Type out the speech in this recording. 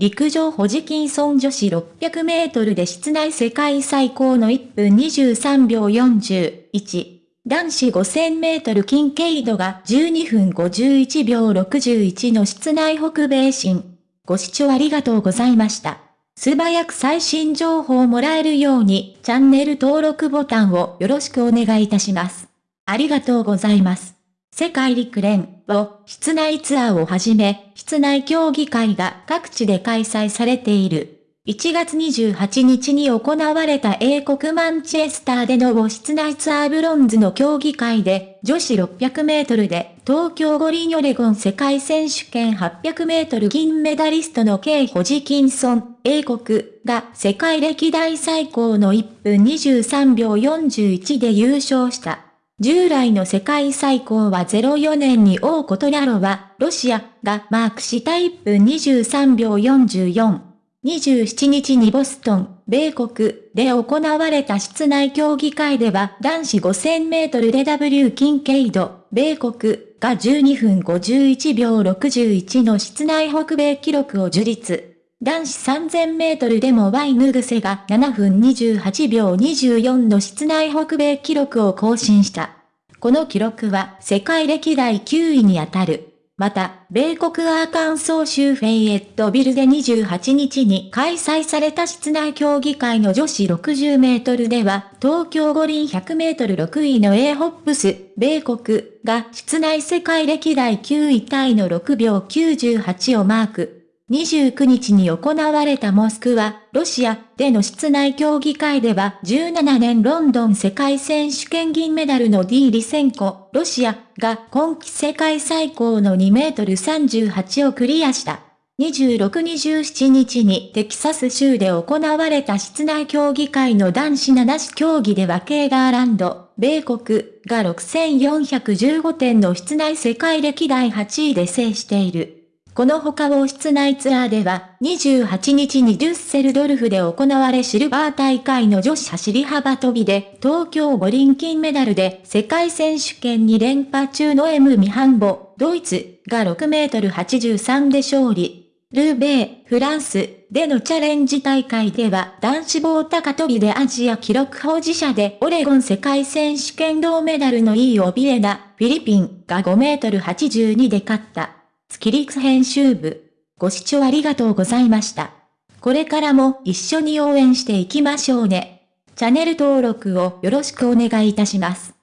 陸上ホジキンソン女子600メートルで室内世界最高の1分23秒41。男子5000メートルキンケイドが12分51秒61の室内北米新。ご視聴ありがとうございました。素早く最新情報をもらえるようにチャンネル登録ボタンをよろしくお願いいたします。ありがとうございます。世界陸連を室内ツアーをはじめ、室内競技会が各地で開催されている。1月28日に行われた英国マンチェスターでの室内ツアーブロンズの競技会で、女子600メートルで、東京五輪オレゴン世界選手権800メートル銀メダリストのケイ・ホジキンソン、英国が世界歴代最高の1分23秒41で優勝した。従来の世界最高は04年に王コトラロは、ロシアがマークした1分23秒44。27日にボストン、米国で行われた室内競技会では男子5000メートルで W キンケイド、米国が12分51秒61の室内北米記録を樹立。男子3000メートルでもワイヌグセが7分28秒24の室内北米記録を更新した。この記録は世界歴代9位に当たる。また、米国アーカンソー州フェイエットビルで28日に開催された室内競技会の女子60メートルでは、東京五輪100メートル6位の A ホップス、米国が室内世界歴代9位タイの6秒98をマーク。29日に行われたモスクワ、ロシアでの室内競技会では17年ロンドン世界選手権銀メダルの D リセンコ、ロシアが今季世界最高の2メートル38をクリアした。26-27日にテキサス州で行われた室内競技会の男子7種競技ではケーガーランド、米国が6415点の室内世界歴代8位で制している。この他を室内ツアーでは、28日にデュッセルドルフで行われシルバー大会の女子走り幅跳びで、東京五輪金メダルで世界選手権2連覇中の M ミハンボ、ドイツが6メートル83で勝利。ルーベー、フランスでのチャレンジ大会では男子棒高跳びでアジア記録保持者でオレゴン世界選手権銅メダルのイーオビエナ、フィリピンが5メートル82で勝った。月陸編集部。ご視聴ありがとうございました。これからも一緒に応援していきましょうね。チャンネル登録をよろしくお願いいたします。